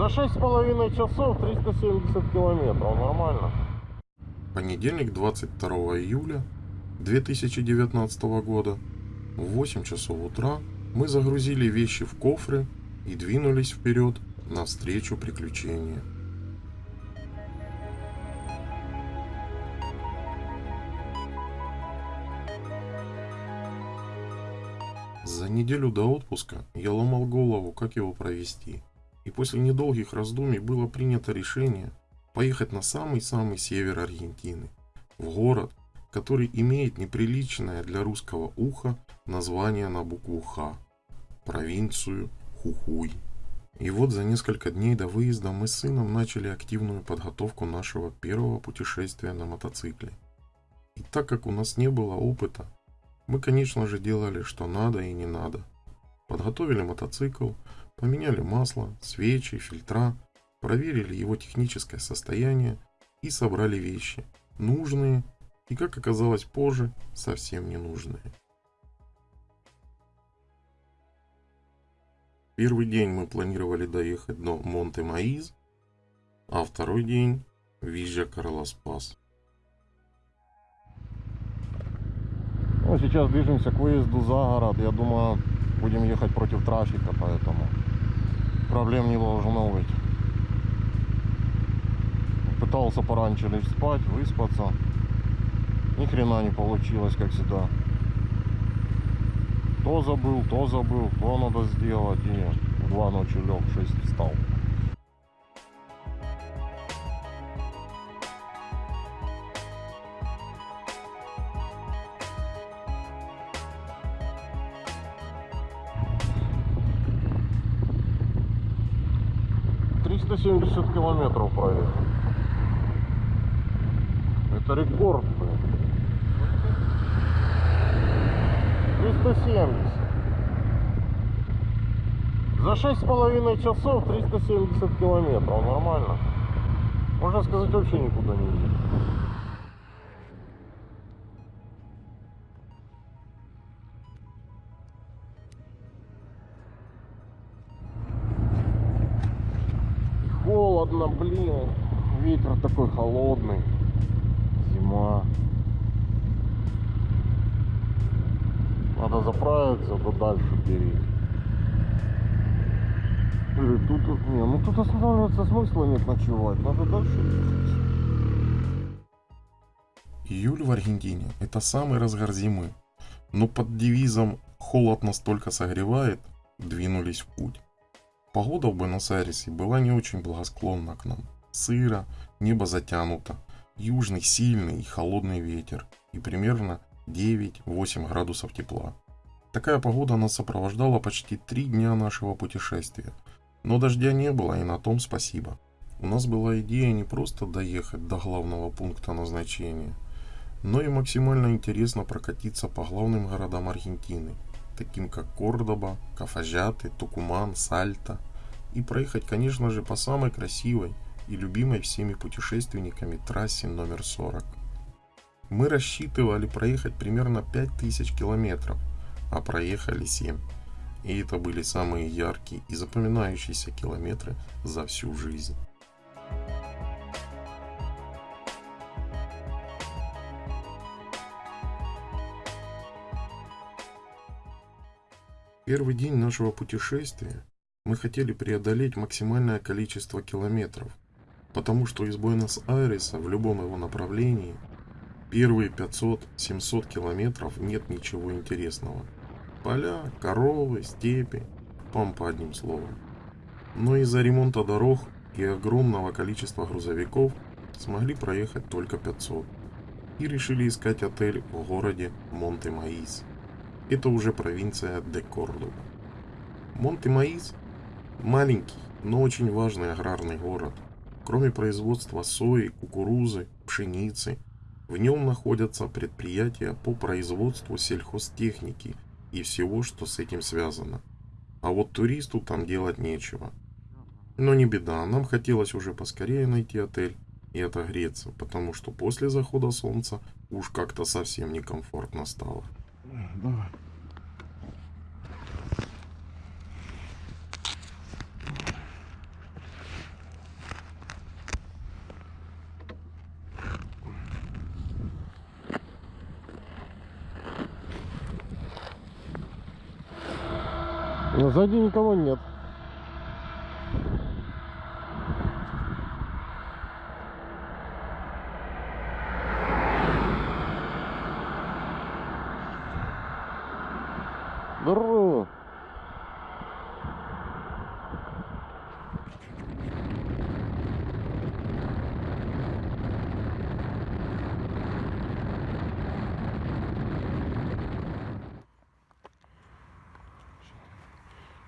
За шесть с половиной часов 370 километров. Нормально. Понедельник, 22 июля 2019 года в 8 часов утра мы загрузили вещи в кофры и двинулись вперед навстречу приключения. За неделю до отпуска я ломал голову, как его провести. И после недолгих раздумий было принято решение поехать на самый-самый север Аргентины, в город, который имеет неприличное для русского уха название на букву Х – провинцию Хухуй. И вот за несколько дней до выезда мы с сыном начали активную подготовку нашего первого путешествия на мотоцикле. И так как у нас не было опыта, мы, конечно же, делали, что надо и не надо. Подготовили мотоцикл, поменяли масло, свечи, фильтра, проверили его техническое состояние и собрали вещи, нужные и, как оказалось позже, совсем ненужные. Первый день мы планировали доехать до Монте-Маиз, а второй день – Визжа Карлоспас. Ну, сейчас движемся к выезду за город. Я думаю, будем ехать против трафика, поэтому проблем не должно быть. Пытался пораньше лечь спать, выспаться. Ни хрена не получилось, как всегда. То забыл, то забыл, то надо сделать. И в два ночи лег, в 6 встал. Триста семьдесят километров проехал. Это рекорд, блин. 370. За шесть с половиной часов 370 километров. Нормально. Можно сказать, вообще никуда не едет. Холодно, блин. Ветер такой холодный. Зима. Надо заправиться, то дальше бери. Или тут, не, ну тут останавливаться смысла нет ночевать, надо дальше. Июль в Аргентине – это самый разгар зимы, но под девизом «холод настолько согревает» двинулись в путь. Погода в Буэнос-Айресе была не очень благосклонна к нам. Сыро, небо затянуто, южный сильный и холодный ветер и примерно 9-8 градусов тепла. Такая погода нас сопровождала почти три дня нашего путешествия. Но дождя не было, и на том спасибо. У нас была идея не просто доехать до главного пункта назначения, но и максимально интересно прокатиться по главным городам Аргентины, таким как Кордоба, Кафажаты, Тукуман, Сальта, и проехать, конечно же, по самой красивой и любимой всеми путешественниками трассе номер 40. Мы рассчитывали проехать примерно 5000 километров, а проехали 7. И это были самые яркие и запоминающиеся километры за всю жизнь. Первый день нашего путешествия мы хотели преодолеть максимальное количество километров, потому что из Буэнос-Айреса в любом его направлении первые 500-700 километров нет ничего интересного. Поля, коровы, степи, пампа одним словом. Но из-за ремонта дорог и огромного количества грузовиков смогли проехать только 500 и решили искать отель в городе Монте-Маис. Это уже провинция де Кордоба. Монте-Маис – маленький, но очень важный аграрный город. Кроме производства сои, кукурузы, пшеницы, в нем находятся предприятия по производству сельхозтехники и всего, что с этим связано. А вот туристу там делать нечего. Но не беда, нам хотелось уже поскорее найти отель и отогреться, потому что после захода солнца уж как-то совсем некомфортно стало. Давай. Сзади никого нет. Здорово.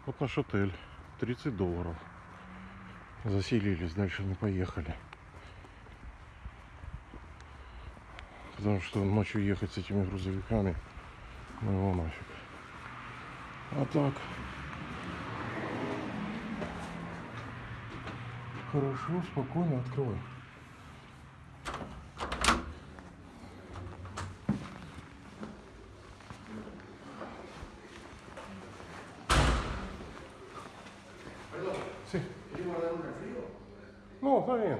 Вот наш отель. 30 долларов. Заселились, дальше не поехали. Потому что ночью ехать с этими грузовиками, ну его нафиг. А так. Хорошо, спокойно открывай. Va bene.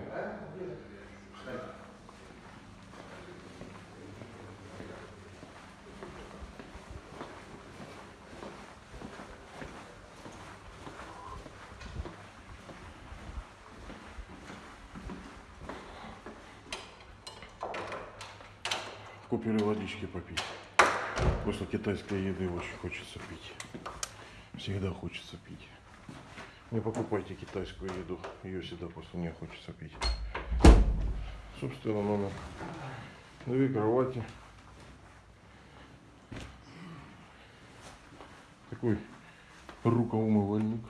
Купили водички попить. После китайской еды очень хочется пить. Всегда хочется пить. Не покупайте китайскую еду, ее всегда после нее хочется пить. Собственно, номер. Две кровати. Такой рукоумывальник.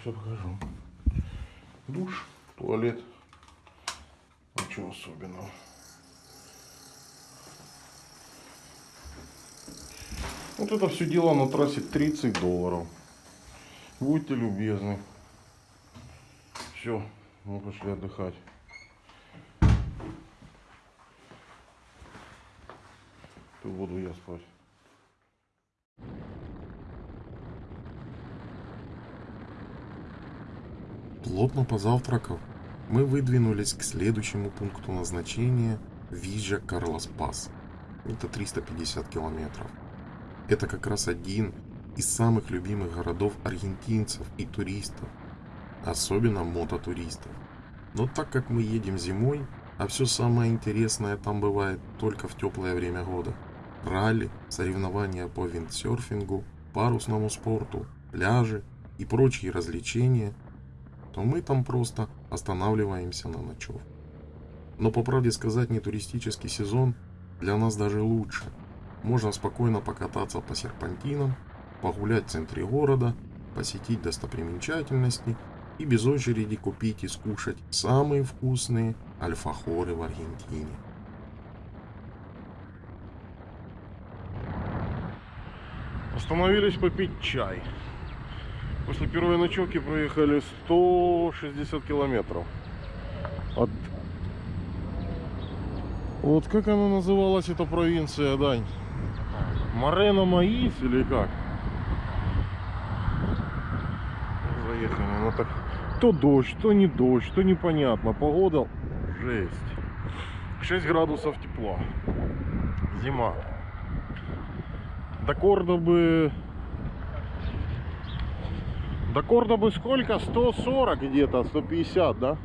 Все покажу. Душ, туалет. Ничего особенного. Вот это все дело на трассе 30 долларов. Будьте любезны. Все, мы пошли отдыхать. Тут буду я спать. Плотно позавтракав, мы выдвинулись к следующему пункту назначения Вижа Карлос Пас. Это 350 километров. Это как раз один из самых любимых городов аргентинцев и туристов, особенно мототуристов. Но так как мы едем зимой, а все самое интересное там бывает только в теплое время года. Ралли, соревнования по виндсерфингу, парусному спорту, пляжи и прочие развлечения, то мы там просто останавливаемся на ночевку. Но по правде сказать, не туристический сезон для нас даже лучше. Можно спокойно покататься по серпантинам, погулять в центре города, посетить достопримечательности и без очереди купить и скушать самые вкусные альфахоры в Аргентине. Остановились попить чай. После первой ночевки проехали 160 километров. От... Вот как она называлась, эта провинция, Дань? Морено Маис или как? Заехали. Ну так то дождь, то не дождь, то непонятно. Погода жесть. 6 градусов тепла. Зима. До Кордобы... До Кордобы сколько? 140 где-то, 150, да?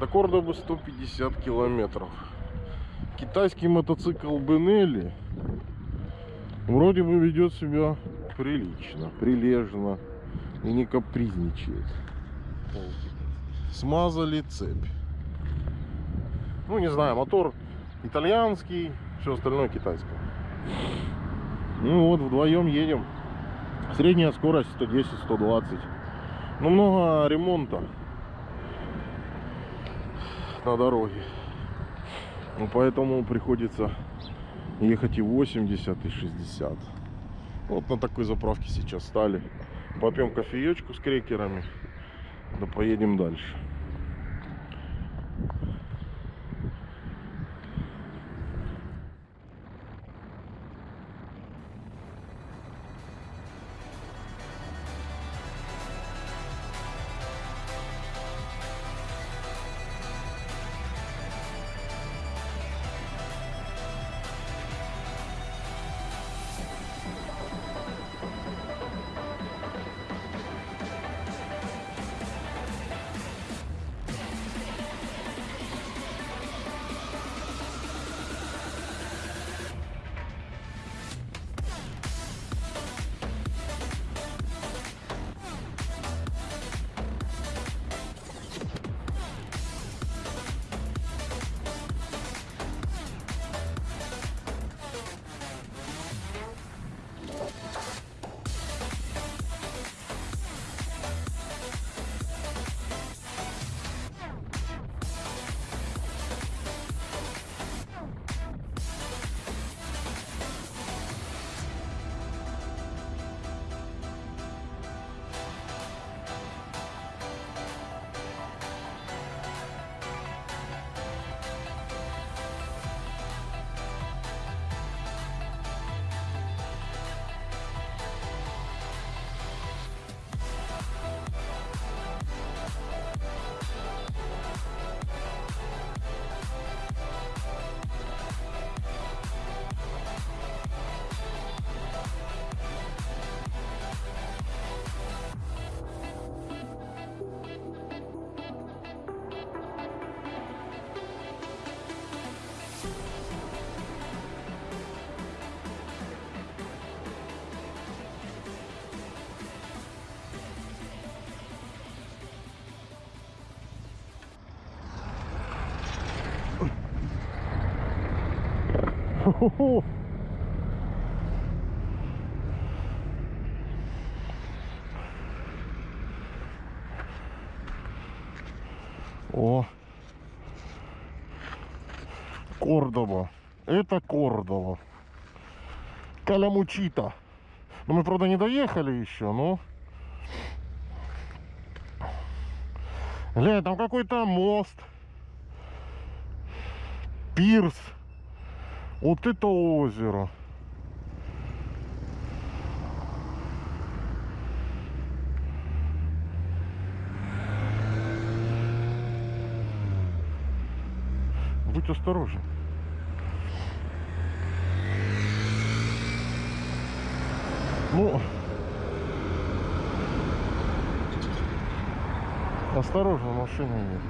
До Кордобы 150 километров. Китайский мотоцикл Бенелли вроде бы ведет себя прилично, прилежно и не капризничает. Смазали цепь. Ну, не знаю, мотор итальянский, все остальное китайское. Ну вот, вдвоем едем. Средняя скорость 110-120. Ну, много ремонта на дороге. Ну, поэтому приходится ехать и 80, и 60. Вот на такой заправке сейчас стали. Попьем кофеечку с крекерами. Да поедем дальше. О. Кордова. Это Кордова. Калямучита. Ну, мы, правда, не доехали еще, но... Глянь, там какой-то мост. Пирс. Вот это озеро. Будь осторожен. Ну, осторожно, машины нет.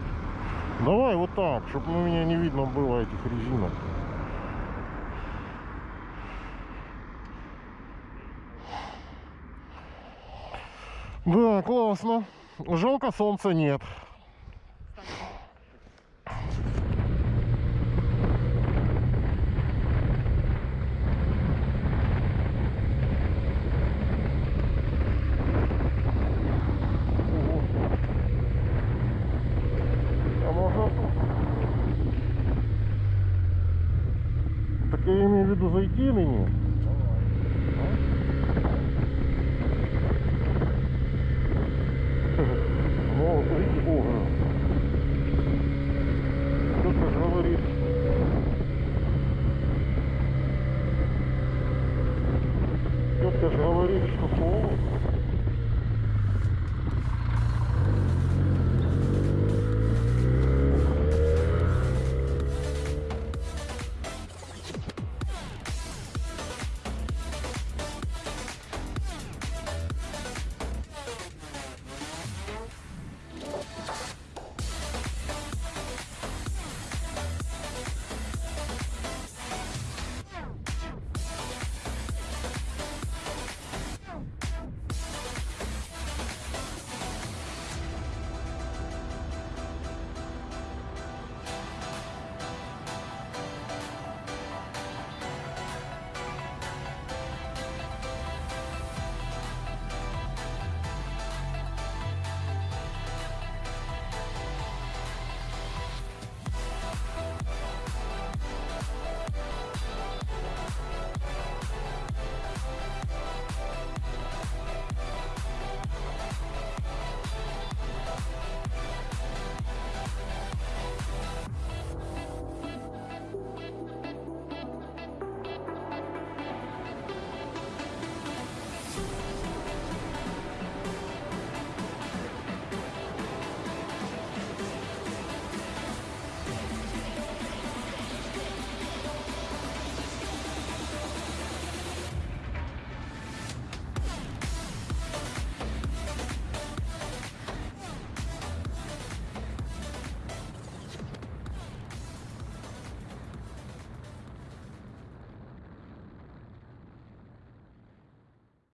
Давай вот так, чтобы у меня не видно было этих резинок. Да, классно. Жалко, солнца нет.